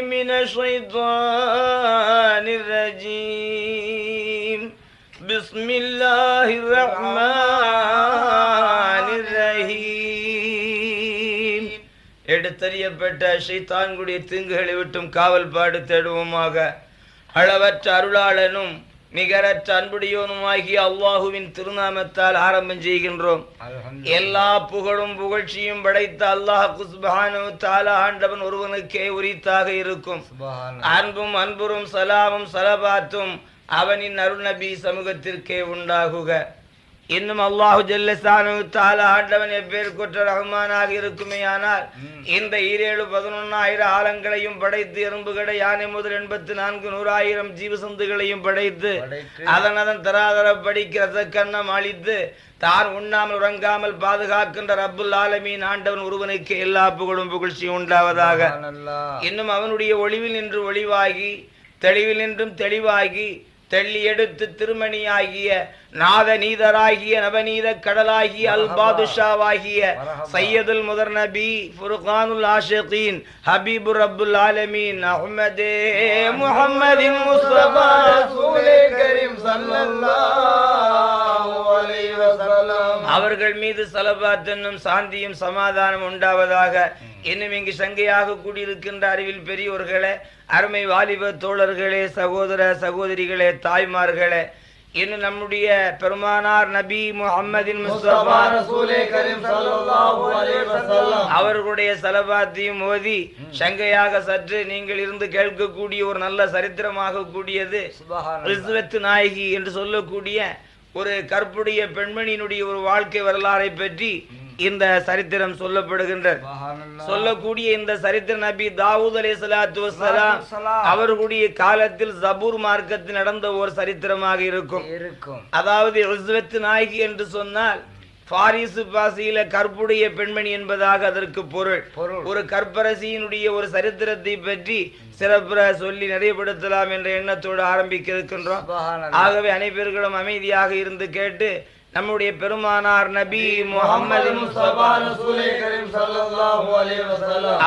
من الشيطان الرجيم بسم الله الرحمن الرحيم எடுத்தறியப்பட்ட ஷைத்தான்குடைய தீங்குகளை விட்டும் காவல் பாடு தேடுவோமாக அளவற்ற அருளாளனும் நிகரற்ற அன்புடையோனுமாகிய அல்லாஹுவின் திருநாமத்தால் ஆரம்பம் செய்கின்றோம். எல்லா புகழும் புகழ்ச்சியும் படைத்த அல்லாஹ் குஸ்பஹானு தாலா ஆண்டவன் ஒருவனுக்கே உரித்தாக இருக்கும். அன்பும் அன்புறும் சலாமும் சலபாத்தும் அவனின் அருள் நபி சமூகத்திற்கே உண்டாகுக. இன்னும் அல்லாஹு ஜல்லசானு தாலா ஆண்டவன் எப்பேர் குற்ற ரஹ்மானாக இருக்குமேயானால் இந்த ஈரேழு பதினொன்னாயிரம் ஆலங்களையும் படைத்து எறும்புகளை யானை முதல் எண்பத்தி நான்கு நூறாயிரம் ஜீவசந்துகளையும் படைத்து அதன் அதன் தராதர படிக்கிற கண்ணம் அழித்து தான் உண்ணாமல் உறங்காமல் பாதுகாக்கின்ற ரப்புல் ஆலமீன் ஆண்டவன் ஒருவனுக்கு எல்லா புகழும் புகழ்ச்சியும் உண்டாவதாக. இன்னும் அவனுடைய ஒளிவில் நின்று ஒளிவாகி தெளிவில் நின்றும் தெளிவாகி தெள்ளி எடுத்து திருமணியாகிய நாத நீதராகிய நவநீத கடலாகிய அல் பாதுஷாவாகிய சையதுல் முதர் நபி ஃபுர்கானுல் ஆஷிகீன் ஹபீபு ரப்புல் ஆலமீன் அஹ்மதே முஹம்மதின் முஸ்தபா ரசூலே கரீம் ஸல்லல்லாஹு அலைஹி வஸல்லம். அவர்கள் மீது சலபாத் என்னும் சாந்தியும் சமாதானம் உண்டாவதாக இன்னும் இங்கு சங்கையாக கூடியிருக்கின்ற அறிவில் பெரியோர்களே அருமை வாலிப தோழர்களே சகோதர சகோதரிகளே தாய்மார்களே இன்னும் நம்முடைய பெருமானார் நபி வஸல்லம் அவர்களுடைய சலபாத்தையும் ஓதி சங்கையாக சற்று நீங்கள் இருந்து கேட்கக்கூடிய ஒரு நல்ல சரித்திரமாக கூடியது நாயகி என்று சொல்லக்கூடிய ஒரு கற்புடைய பெண்மணியினுடைய ஒரு வாழ்க்கை வரலாறை பற்றி இந்த சரித்திரம் சொல்லப்படுகின்றது. சொல்லக்கூடிய இந்த சரித்திர நபி தாவூத் அலை சலாத்து வசலாம் அவர்களுடைய காலத்தில் ஜபூர் மார்க்கத்தில் நடந்த ஒரு சரித்திரமாக இருக்கும். இருக்கும். அதாவது ரிஸ்வத்து நாயகி என்று சொன்னால் பாரிசு பாசியில கற்புடைய பெண்மணி என்பதாக அதற்கு பொருள். ஒரு கற்பரசியினுடைய ஒரு சரித்திரத்தை பற்றி சிறப்புற சொல்லி நிறைவுபடுத்தலாம் என்ற எண்ணத்தோடு ஆரம்பிக்க இருக்கின்றோம். ஆகவே அனைவர்களும் அமைதியாக இருந்து கேட்டு நம்முடைய பெருமானார் நபி முகமது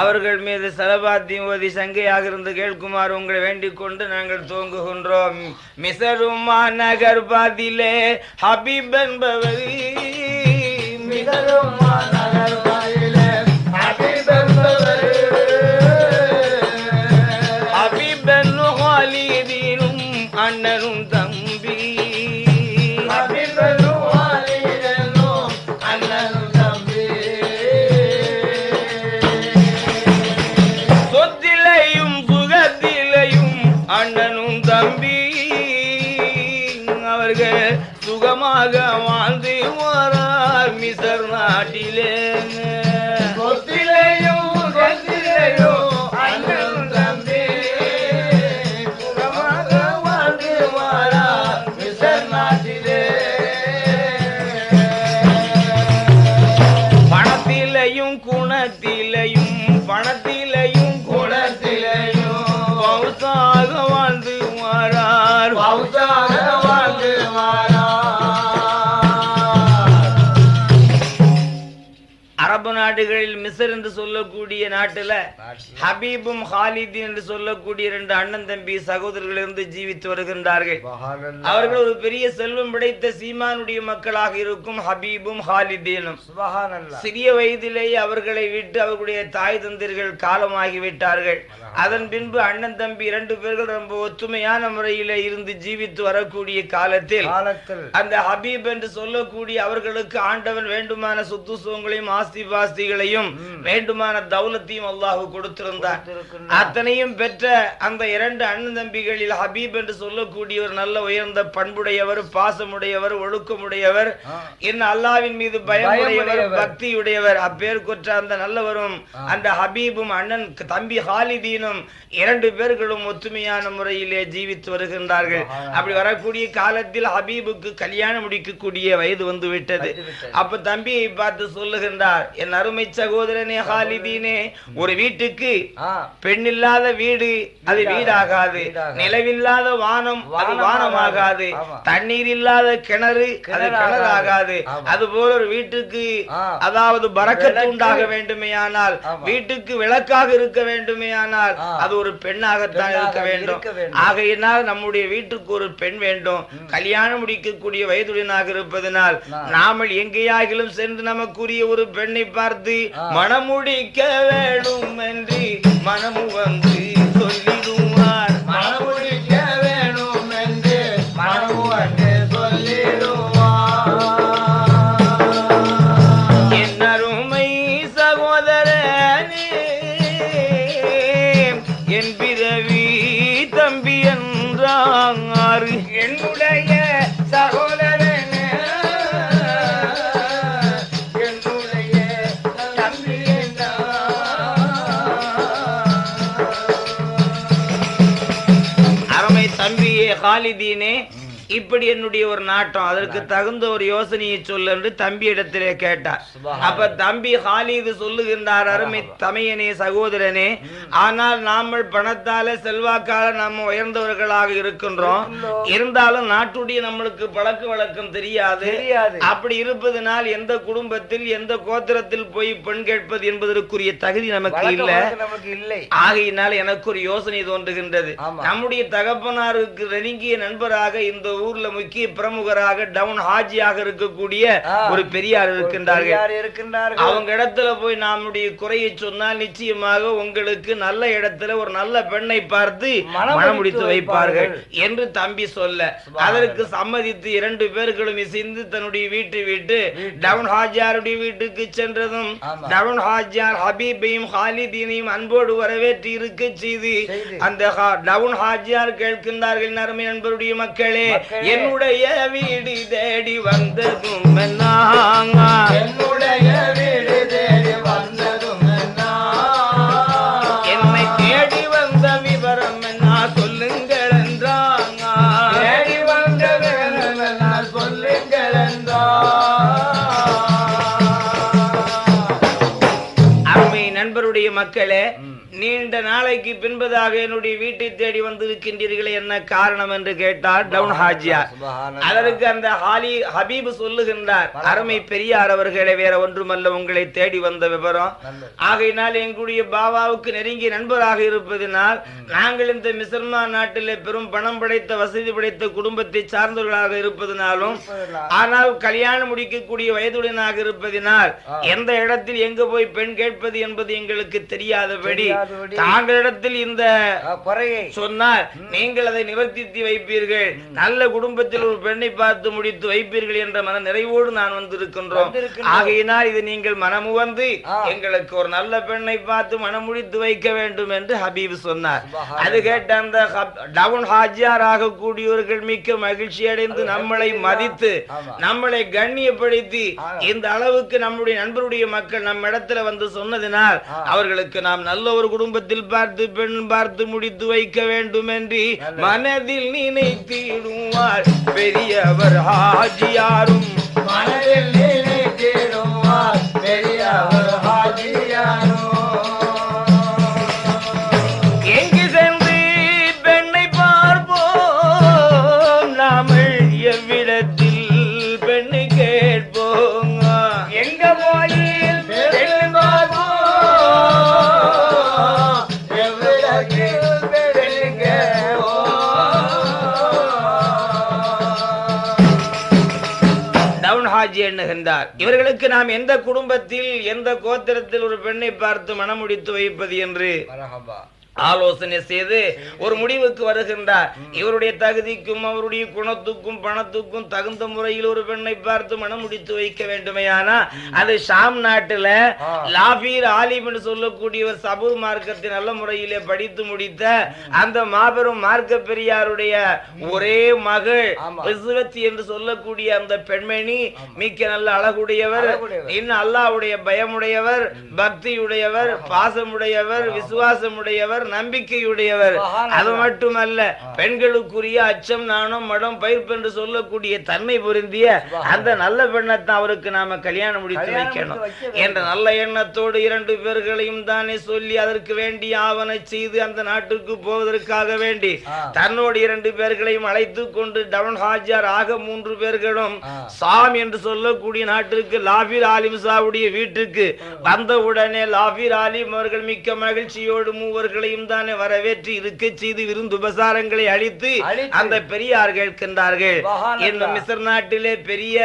அவர்கள் மீது சலபாத்தியும் ஓதி சங்கையாக இருந்து கேட்குமாறு உங்களை வேண்டிக் கொண்டு நாங்கள் துவங்குகின்றோம். மிசருமா நகர் பாதிலே ஹபீப் என்பவர். மிகரும் மாநகர் அவர்கள் சுகமாக வாழ்ந்து வரார் மிசர் நாட்டிலே நாடுகளில் மிசர் என்று சொல்லக்கூடிய நாட்டுல ஹபீபும் ஹாலிதீன் என்று சொல்லக்கூடிய இரண்டு அண்ணன் தம்பி சகோதரர்கள் இருந்து ஜீவித்து வருகின்றார்கள். அவர்கள் ஒரு பெரிய செல்வம் படைத்த சீமானுடைய மக்களாக இருக்கும் ஹபீபும் ஹாலிதீனும். சிறிய வயதிலேயே அவர்களை விட்டு அவர்களுடைய தாய் தந்திர்கள் காலமாகி விட்டார்கள். அதன் பின்பு அண்ணன் தம்பி இரண்டு பேர்கள் ரொம்ப ஒத்துமையான முறையிலே இருந்து ஜீவித்து வரக்கூடிய காலத்தில் அந்த ஹபீப் என்று சொல்லக்கூடிய அவர்களுக்கு ஆண்டவன் வேண்டுமான சொத்து சுகங்களையும் ஆஸ்தி பாஸ்திகளையும் வேண்டுமான தௌலத்தையும் அல்லாஹ் கொடுத்திருந்தார் அத்தனையும் பெற்ற அந்த இரண்டு அண்ணன் தம்பிகளில் ஹபீப் என்று சொல்லக்கூடியவர் நல்ல உயர்ந்த பண்புடையவர் பாசமுடையவர் ஒழுக்கமுடையவர் இன்னும் அல்லாவின் மீது பயமுடையவர் பயமுடையவர். பக்தியுடையவர். அப்பேர் கொற்ற அந்த நல்லவரும் அந்த ஹபீபும் அண்ணன் தம்பி ஹாலிதீனும் இரண்டு பேர்களும் ஒத்துமையான முறையிலே ஜீவித்து வருகின்றார்கள். அப்படி வரக்கூடிய காலத்தில் ஹபீபுக்கு கல்யாணம் முடிக்கக்கூடிய வயது வந்து விட்டது அப்ப தம்பியை பார்த்து சொல்லுகின்றார் என் அருமை சகோதரனே ஹாலிதீனே ஒரு வீட்டுக்கு பெண் இல்லாத வீடு அது வீடாகாது. நிலவில்லாத வானம் அது வானமாகாது. தண்ணீர் இல்லாத கிணறு அது ஆமா. அது போல ஒரு வீட்டுக்கு. அதாவது பறக்கத்து. உண்டாக வேண்டுமேயானால். வீட்டுக்கு விளக்காக இருக்க வேண்டுமேயானால் ஆ. அது ஒரு பெண்ணாகத்தான் பெண்ணாக இருக்க வேண்டும் வேண்டும். ஆகையினால் நம்முடைய வீட்டுக்கு ஒரு பெண் வேண்டும் கல்யாணம் முடிக்கக்கூடிய வயதுடனாக இருப்பதனால். நாமல் எங்கேயாகிலும் சென்று நமக்குரிய ஒரு பெண்ணை அமர்ந்து மனமுடிக்க வேணும் என்று மனமு வந்து சொல்லி தம்பியே காலிதீனே இப்படி என்னுடைய ஒரு நாட்டம். அதற்கு தகுந்த ஒரு யோசனையை சொல்லு என்று தம்பி இடத்திலே கேட்டார். அப்ப தம்பி ஹாலிது சொல்லுகின்றார் அருமை தமையனே சகோதரனே. ஆனால் நாமல் பணத்தால செல்வாக்கால நம்ம உயர்ந்தவர்களாக இருக்கின்றோம். இருந்தாலும் நாட்டுடைய நம்மளுக்கு பழக்க வழக்கம் தெரியாது. அப்படி இருப்பதனால் எந்த குடும்பத்தில் எந்த கோத்திரத்தில் போய் பெண் கேட்பது என்பதற்குரிய தகுதி நமக்கு இல்ல. இல்லை. ஆகையினால் எனக்கு ஒரு யோசனை தோன்றுகின்றது. நம்முடைய தகப்பனாருக்கு நெருங்கிய நண்பராக இந்த ஊர்ல முக்கிய பிரமுகராக டவுன் ஹாஜியாக இருக்கக்கூடிய. ஒரு பெரியார் இருக்கின்றார்கள் அவங்க இடத்துல போய் நம்முடைய குறையை சொன்னால் நிச்சயமாக உங்களுக்கு நல்ல இடத்துல ஒரு நல்ல பெண்ணை பார்த்து மனம் முடித்து வைப்பார்கள். என்று தம்பி சொல்ல. அதற்கு சம்மதித்து இரண்டு பேர்களும் இசைந்து தன்னுடைய வீட்டை விட்டு டவுன் ஹாஜியாருடைய வீட்டுக்கு சென்றதும். டவுன் ஹாஜியார் ஹபீபையும் ஹாலிதீனையும் அன்போடு வரவேற்று இருக்க செய்து. அந்த டவுன் ஹாஜியார் கேட்கின்றார்கள் நறுமை நண்பருடைய மக்களே. என்னுடைய வீடு தேடி வந்ததும் என்னுடைய நாளைக்கு பின்பதாக என்னுடைய வீட்டை தேடி வந்திருக்கின்றீர்களே என்ன காரணம் என்று கேட்டார் டவுன் ஹாஜியார். அதற்கு அந்த ஹாலி ஹபீப் சொல்லுகின்றார் அருமை பெரியார் அவர்களே வேற ஒன்றுமல்ல உங்களை தேடி வந்த விவரம். ஆகையினால் எங்களுடைய பாபாவுக்கு நெருங்கிய நண்பராக இருப்பதினால் நாங்கள் இந்த மிசர்மான் நாட்டிலே பெரும் பணம் படைத்த வசதி படைத்த குடும்பத்தை சார்ந்தவர்களாக இருப்பதினாலும் இருப்பதினால். ஆனால் கல்யாணம் முடிக்கக்கூடிய வயதுடனாக இருப்பதினால். எந்த இடத்தில் எங்க போய் பெண் கேட்பது என்பது எங்களுக்கு தெரியாதபடி தெரியாதபடி. தாங்களிடத்தில் இந்த குறையை சொன்னால் நீங்கள் அதை நிவர்த்தித்து வைப்பீர்கள் நல்ல குடும்பத்தில் ஒரு பெண்ணை பார்த்து முடித்து வைப்பீர்கள் என்ற மன நிறைவோடு நான் வந்திருக்கின்றோம். ஆகையினால் இது நீங்கள் மனமுவந்து. எங்களுக்கு ஒரு நல்ல பெண்ணை பார்த்து மனம் முடித்து வைக்க வேண்டும் என்று ஹபீப் சொன்னார். அது கேட்ட அந்த டவுன் ஹாஜியார் ஆகக்கூடியவர்கள் மிக்க மகிழ்ச்சி அடைந்து நம்மளை மதித்து. நம்மளை கண்ணியப்படுத்தி. இந்த அளவுக்கு நம்முடைய நண்பருடைய மக்கள் நம்ம இடத்துல வந்து சொன்னதினால். அவர்களுக்கு நாம் நல்ல ஒரு குடும்பத்தில் பார்த்து பெண் பார்த்து முடித்து வைக்க வேண்டும் என்று. மனதில் நினைத்திடுவார் பெரியவர் ஹாஜியாரும் மனதில் நினைத்திடுவார் பெரியவர் டவுன் எண்ணுகின்றார். இவர்களுக்கு நாம் எந்த குடும்பத்தில் எந்த கோத்திரத்தில் ஒரு பெண்ணை பார்த்து மனமுடித்து வைப்பது என்று? ஆலோசனை செய்து ஒரு முடிவுக்கு வருகின்றார். இவருடைய தகுதிக்கும் அவருடைய குணத்துக்கும் பணத்துக்கும் தகுந்த முறையில் ஒரு பெண்ணை பார்த்து மனம் முடித்து வைக்க வேண்டுமையானா அது ஷாம் நாட்டுல. லாபீர் ஆலிம் என்று சொல்லக்கூடியவர் சபூர் மார்க்கத்தை நல்ல முறையிலே படித்து முடித்த அந்த மாபெரும் மார்க்க பெரியாருடைய ஒரே மகள் என்று சொல்லக்கூடிய அந்த பெண்மணி மிக்க நல்ல அழகுடையவர். இன்னும் அல்லாஹ்வுடைய பயமுடையவர் பக்தியுடையவர் பாசமுடையவர் விசுவாசமுடையவர் உடையவர் நம்பிக்கையுடையவர். அது மட்டுமல்ல பெண்களுக்குரிய அச்சம் நாணம் மடம் பயிர்ப்பு என்று சொல்லக்கூடிய தன்மை பொருந்திய அந்த நல்ல பெண்ணத்தை அவருக்கு நாம கல்யாணம் முடித்து வைக்கணும். என்ற நல்ல எண்ணத்தோடு இரண்டு பேர்களையும் தானே சொல்லி அதற்கு வேண்டி ஆவணை செய்து அந்த நாட்டுக்கு போவதற்காக வேண்டி. தன்னோடு இரண்டு பேர்களையும் அழைத்து கொண்டு டவுன் ஹாஜியார் ஆக மூன்று பேர்களும். சாம் என்று சொல்லக்கூடிய நாட்டிற்கு லாபிர் ஆலிம் சாவுடைய வீட்டுக்கு வந்தவுடனே லாபிர் ஆலிம் அவர்கள் மிக்க மகிழ்ச்சியோடு மூவர்களையும் தானே வரவேற்று இருக்க செய்து விருந்து உபசாரங்களை அளித்து. அந்த பெரியார் கேட்கின்றார்கள். இந்த மிஸ்ர் நாட்டிலே பெரிய.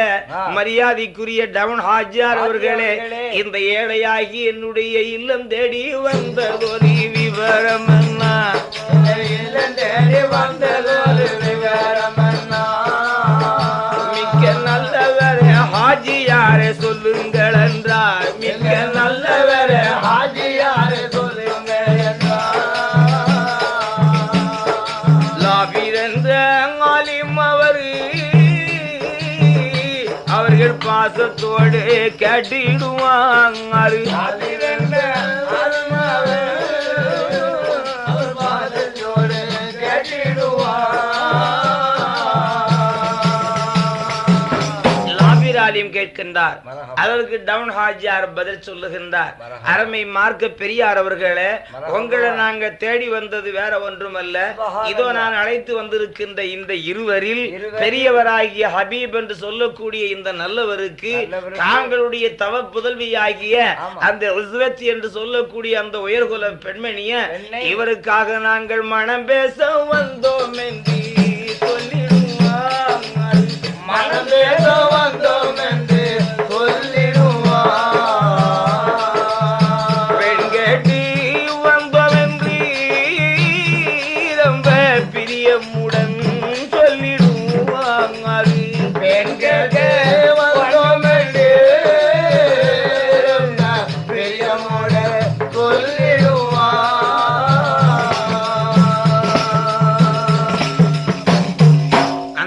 மரியாதைக்குரிய டவுன் ஹாஜியார் அவர்களே. இந்த ஏழையாகி என்னுடைய இல்லம் தேடி வந்ததொரு விவரம் என்ன இல்லம் தேடி வந்ததொரு விவரமன்னா. மிக்க நல்லவர் ஹாஜியாரே சொல்லுங்கள் என்றார் மிக்க நல்லவர் பாசத்தோடு கட்டிடுவாங்க கேட்கின்றார். அதற்கு டவுன் ஹாஜியார் பதில் சொல்லுகின்றார். அருமை மார்க்க பெரியார் அவர்களே. உங்களை நாங்க தேடி வந்தது வேற ஒன்றுமல்ல. இதோ நான் அழைத்து வந்திருக்கின்ற இந்த இருவரில் பெரியவராகிய ஹபீப் என்று சொல்லக்கூடிய இந்த நல்லவருக்கு தாங்களுடைய தவ புதல்வியாகிய. அந்த உஸ்வத் என்று சொல்லக்கூடிய அந்த உயர்குல பெண்மணிய இவருக்காக நாங்கள் மனம் பேச வந்தோம் என்று சொல்லிடுவார் மனம் பேச வந்தோம்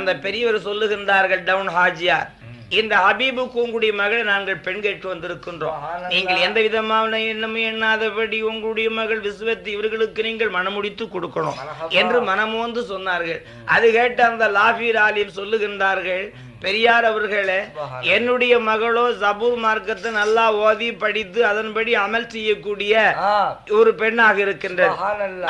அந்த பெரியவர் சொல்லுகின்றார்கள் டவுன் ஹாஜியார். இந்த ஹபீபுக்கு உங்களுடைய மகளை நாங்கள் பெண் கேட்டு வந்திருக்கின்றோம். நீங்கள் எந்த விதமான எண்ணமும் எண்ணாதபடி உங்களுடைய மகள் விசுவத்தி இவர்களுக்கு நீங்கள் மனமுடித்து கொடுக்கணும். என்று மனமோந்து சொன்னார்கள். அது கேட்டு அந்த லாபீர் ஆலிம் சொல்லுகின்றார்கள் பெரியார் அவர்களே. என்னுடைய மகளோ ஜபூர் மார்க்கத்தை நல்லா ஓதி படித்து அதன்படி அமல் செய்யக்கூடிய ஒரு பெண்ணாக இருக்கின்றது.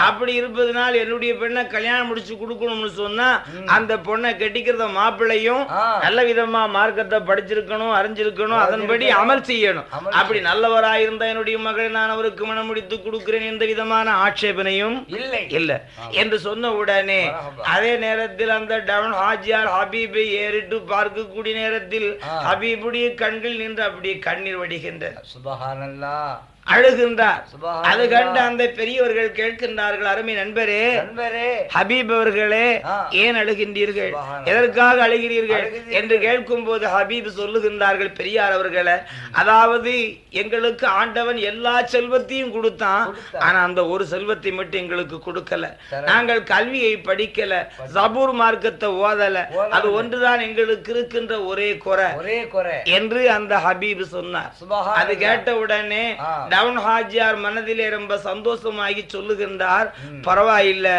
அப்படி இருப்பதனால் என்னுடைய பெண்ணை கல்யாணம் முடிச்சு கொடுக்கணும்னு சொன்னா அந்த பொண்ணை கட்டிக்கிறத மாப்பிள்ளையும். நல்ல விதமா மார்க்கத்தை படிச்சிருக்கணும் அறிஞ்சிருக்கணும் அதன்படி அமல் செய்யணும். அப்படி நல்லவராயிருந்த என்னுடைய மகளை நான் அவருக்கு மனம் முடித்து கொடுக்கிறேன் எந்த விதமான ஆட்சேபனையும் இல்லை. இல்ல. என்று சொன்ன உடனே. அதே நேரத்தில் அந்த டவுன் ஹாஜியார் ஹபீபை ஏறிட்டு பார்க்கக்கூடிய நேரத்தில். ஹபீபுடைய கண்கள் நின்று அப்படியே கண்ணீர் வடிகின்றது சுபஹானல்லாஹ். அழுகின்றார். அது கண்டு அந்த பெரியவர்கள் கேட்கின்றார்கள் அருமை நண்பரே நண்பரே ஹபீப் அவர்களே. ஏன் அழுகின்றீர்கள். எதற்காக அழுகிறீர்கள். என்று கேட்கும் போது ஹபீப் சொல்லுகின்றார்கள் பெரியார் அவர்களே அதாவது எங்களுக்கு ஆண்டவன் எல்லா செல்வத்தையும் கொடுத்தான். ஆனா அந்த ஒரு செல்வத்தை மட்டும் எங்களுக்கு கொடுக்கல. நாங்கள் கல்வியை படிக்கல ஜபூர் மார்க்கத்தை ஓதல. அது ஒன்றுதான் எங்களுக்கு இருக்கின்ற ஒரே குறை ஒரே குறை என்று அந்த ஹபீப் சொன்னார். அது கேட்ட உடனே. டவுன் ஹாஜியார் மனதிலே ரொம்ப சந்தோஷமாகி சொல்லுகின்றார் பரவாயில்ல.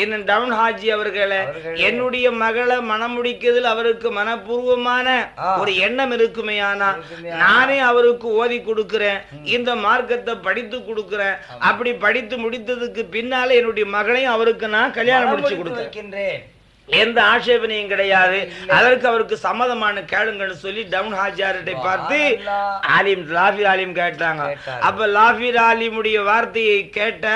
இன்னும் டவுன் ஹாஜி அவர்களே. என்னுடைய மகளை மனம் முடிக்கிறதில் அவருக்கு மனப்பூர்வமான. ஒரு எண்ணம் இருக்குமேயானா இருக்குமேயானா. நானே அவருக்கு ஓதி கொடுக்கிறேன் இந்த மார்க்கத்தை படித்து கொடுக்கிறேன். அப்படி படித்து முடித்ததுக்கு பின்னால என்னுடைய மகளையும் அவருக்கு நான் கல்யாணம் முடிச்சு வைக்கின்றேன். எந்த ஆட்சேபனையும் கிடையாது. அதற்கு அவருக்கு சம்மதமான கேளுங்கன்னு சொல்லி டவுன் ஹாஜியார்கிட்ட பார்த்து. ஆலிம் லாஃபீர் ஆலிம் கேட்டாங்க. அப்ப லாஃபீர் ஆலிமுடைய வார்த்தையை கேட்ட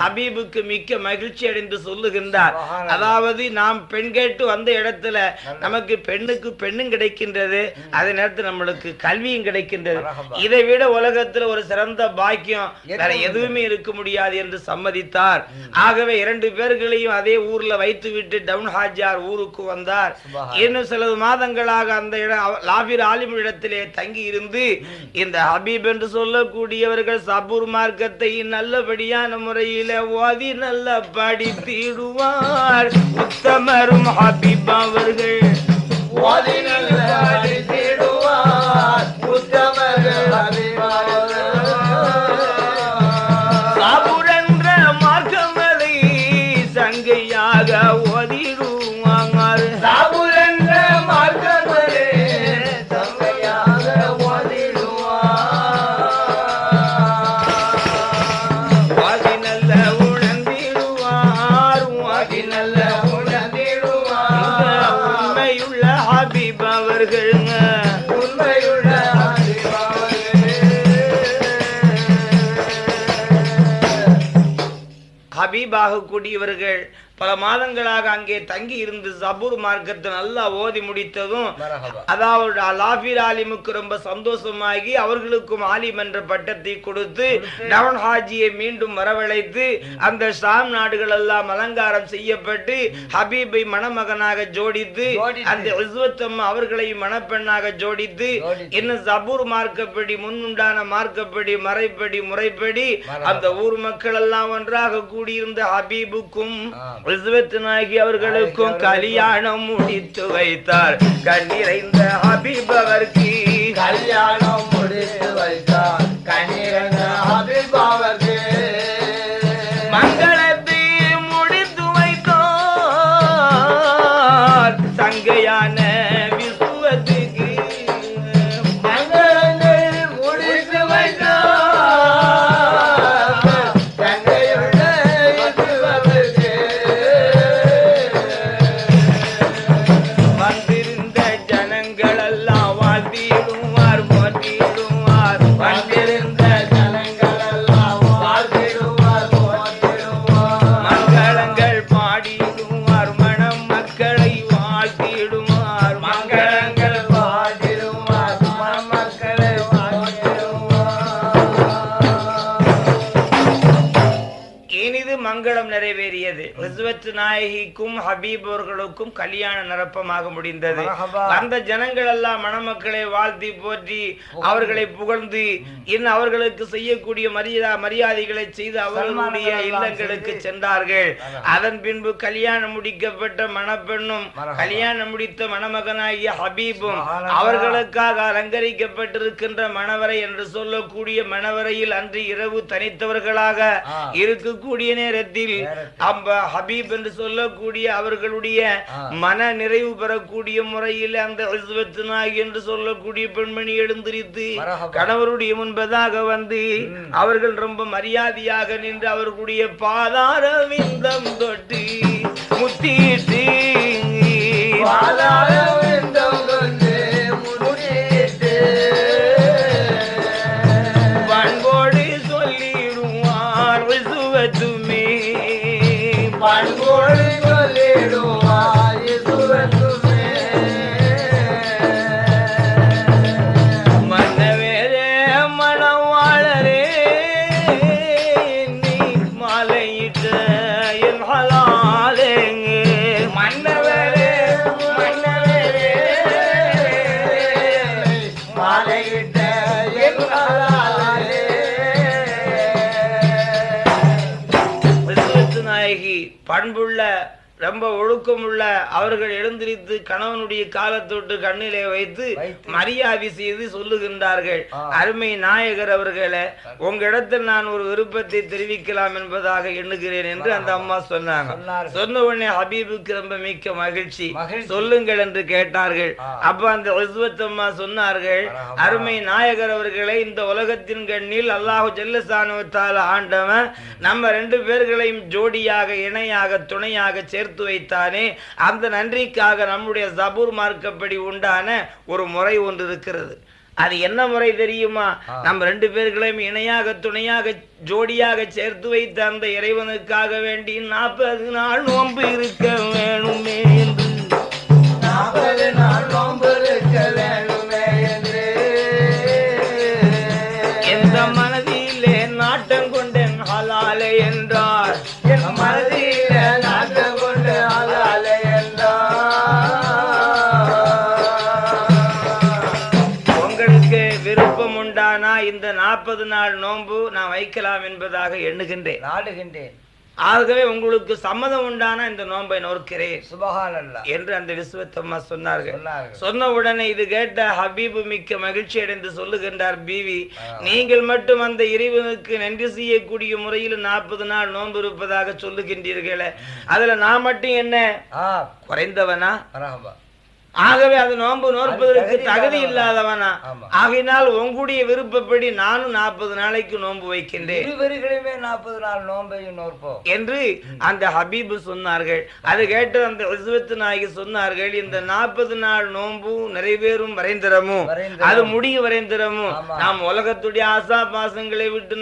ஹபீபுக்கு மிக்க மகிழ்ச்சி அடைந்து சொல்லுகின்றார். அதாவது நாம் பெண் கேட்டு வந்த இடத்துல நமக்கு பெண்ணுக்கு பெண்ணும் கிடைக்கின்றது. அதே நேரத்தில் நம்மளுக்கு கல்வியும் கிடைக்கின்றது. இதை விட உலகத்துல ஒரு சிறந்த பாக்கியம் வேற எதுவும் எதுவுமே இருக்க முடியாது என்று சம்மதித்தார். ஆகவே இரண்டு பேர்களையும் அதே ஊர்ல வைத்து விட்டு டவுன் ஹாஜியார் ஊருக்கு வந்தார். இன்னும் சில மாதங்களாக அந்த இடம் லாபிர் ஆலிம் இடத்திலே தங்கி இருந்து இந்த ஹபீப் என்று சொல்லக்கூடியவர்கள் சபூர் மார்க்கத்தை நல்லபடியான முறையில ஓதி நல்ல படித்திடுவார் உத்தமரும் ஹபீப் அவர்கள் ஹபீபாகக்கூடியவர்கள் பல மாதங்களாக அங்கே தங்கி இருந்து சபூர் மார்க்கத்தை நல்லா ஓதி முடித்ததும் அதாவது லாஃபீர் ஆலிமுக்கு ரொம்ப சந்தோஷமாகி அவர்களுக்கும் ஆலிம் என்ற பட்டத்தை கொடுத்து டவுன் ஹாஜியை மீண்டும் வரவழைத்து அந்த ஷாம் நாடுகள் எல்லாம் அலங்காரம் செய்யப்பட்டு ஹபீபை மணமகனாக ஜோடித்து. அந்த இஸ்வத்தம்மா அவர்களை மணப்பெண்ணாக ஜோடித்து. இன்னும் சபூர் மார்க்கப்படி முன்னுண்டான மார்க்கப்படி மறைப்படி முறைப்படி. அந்த ஊர் மக்கள் எல்லாம் ஒன்றாக கூடியிருந்த ஹபீபுக்கும் நாயகி அவர்களுக்கும் கல்யாணம் முடித்து வைத்தார். கண்ணிறைந்த ஹபீப் அவருக்கு கல்யாணம் cómo நாயகிக்கும் ஹபீப் அவர்களுக்கும் கல்யாண நிரப்பமாக முடிந்தது. அந்த ஜனங்கள் எல்லாம் மணமக்களை வாழ்த்தி போற்றி அவர்களை புகழ்ந்து இன்னும் அவர்களுக்கு செய்யக்கூடிய மரியாதை மரியாதைகளை செய்து அவர்களுடைய இல்லங்களுக்கு. சென்றார்கள். அதன் பின்பு கல்யாணம் முடிக்கப்பட்ட மணப்பெண்ணும். கல்யாணம் முடித்த மணமகனாகிய ஹபீபும். அவர்களுக்காக அலங்கரிக்கப்பட்டிருக்கின்ற மணவரை என்று சொல்லக்கூடிய மணவரையில் அன்று இரவு தனித்தவர்களாக. இருக்கக்கூடிய நேரத்தில் நேரத்தில். அம்ப ஹபீப் என்று சொல்லக்கூடிய அவர்களுடைய ஆ. மன நிறைவு பெறக்கூடிய முறையில் அந்த என்று சொல்லக்கூடிய பெண்மணி எழுந்திரித்து. கணவருடைய முன்பதாக வந்து. அவர்கள் ரொம்ப மரியாதையாக நின்று அவர்களுடைய பாதார விந்தம் தொட்டு முத்திட்டு பாதாள ரொம்ப ஒழுக்கமுள்ள அவர்கள் எழுந்திரித்து கணவனுடைய காலத்தொட்டு கண்ணிலே வைத்து. மரியாதை செய்து சொல்லுகின்றார்கள். அருமை நாயகர் அவர்களே உங்க இடத்தில் நான் ஒரு விருப்பத்தை தெரிவிக்கலாம் என்பதாக எண்ணுகிறேன் என்று அந்த அம்மா சொன்னாங்க. சொன்ன உடனே ஹபீபுக்கு ரொம்ப மிக்க மகிழ்ச்சி. சொல்லுங்கள் என்று கேட்டார்கள். அப்ப அந்த அம்மா சொன்னார்கள். அருமை நாயகர் அவர்களே இந்த உலகத்தின் கண்ணில் அல்லாஹு ஜல்லசானுவத்தால ஆண்டவன் நம்ம ரெண்டு பேர்களையும் ஜோடியாக இணையாக துணையாக சேர்த்து வைத்தானே அந்த நன்றிக்காக நம்முடைய ஜபூர் மார்க்கப்படி உண்டான ஒரு முறை ஒன்று இருக்கிறது அது என்ன முறை தெரியுமா. நம்ம ரெண்டு பேர்களையும் இணையாக துணையாக ஜோடியாக சேர்த்து வைத்த அந்த இறைவனுக்காக வேண்டி நாற்பது நாள் நோன்பு இருக்க வேணுமே வைக்கலாம் என்பதாக எண்ணுகின்றேன். நாடுகின்றேன். ஆகவே உங்களுக்கு சம்மதம் உண்டானா இந்த நோன்பை நோக்கிறேன். சுபஹானல்லாஹ் என்று அந்த விஸ்வத்தம்மா சொன்னார்கள். சொன்ன உடனே இது கேட்ட ஹபீபு மிக்க மகிழ்ச்சி அடைந்து சொல்லுகின்றார் பீவி. நீங்கள் மட்டும் அந்த இறைவனுக்கு நன்றி செய்யக்கூடிய முறையில் நாற்பது நாள் நோன்பு இருப்பதாக சொல்லுகின்றீர்களே. அதுல நான் மட்டும் என்ன? குறைந்தவனா? ஆகவே அது நோன்பு நோற்பதற்கு தகுதி இல்லாதவனா? ஆகையினால் உங்களுடைய விருப்பப்படி நானும் நாற்பது நாளைக்கு நோன்பு வைக்கின்றேன். இருவர்களுமே நாற்பது நாள் நோன்பையும் நோற்போம். என்று அந்த ஹபீபு சொன்னார்கள். அது கேட்டு அந்த ரிசுவத்து நாயகி சொன்னார்கள் இந்த நாற்பது நாள் நோன்பு நிறைவேறும் வரைந்திரமும். அது முடிய வரைந்திரமும். நாம் உலகத்துடைய ஆசா பாசங்களை விட்டு